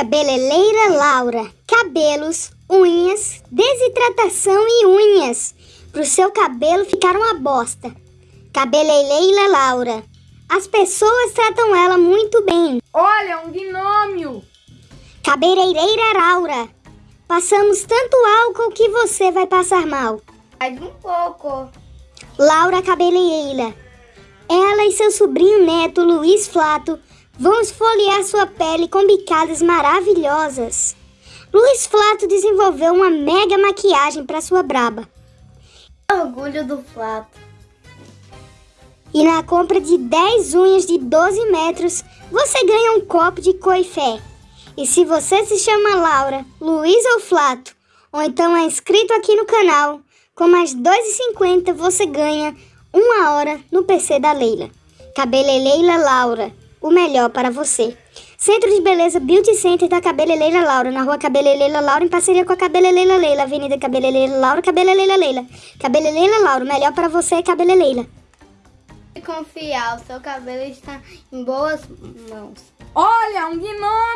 Cabeleireira Laura. Cabelos, unhas, desidratação e unhas. Pro seu cabelo ficar uma bosta. Cabeleireira Laura. As pessoas tratam ela muito bem. Olha, um gnômio! Cabeleireira Laura. Passamos tanto álcool que você vai passar mal. Mais um pouco. Laura Cabeleireira. Ela e seu sobrinho neto Luiz Flato vão esfoliar sua pele com bicadas maravilhosas. Luiz Flato desenvolveu uma mega maquiagem para sua braba. Orgulho do Flato. E na compra de 10 unhas de 12 metros, você ganha um copo de coifé. E se você se chama Laura, Luiz ou Flato, ou então é inscrito aqui no canal, com mais R$ 2,50 você ganha uma hora no PC da Leila. Cabeleleila Laura, o melhor para você. Centro de Beleza Beauty Center da Cabeleleira Laura, na rua Cabeleleira Laura, em parceria com a Cabeleleira Leila, Avenida Cabeleleira Laura, Cabeleleira Leila. Cabeleleira Laura, o melhor para você é Cabeleleira. E confiar, o seu cabelo está em boas mãos. Olha, um! Ai!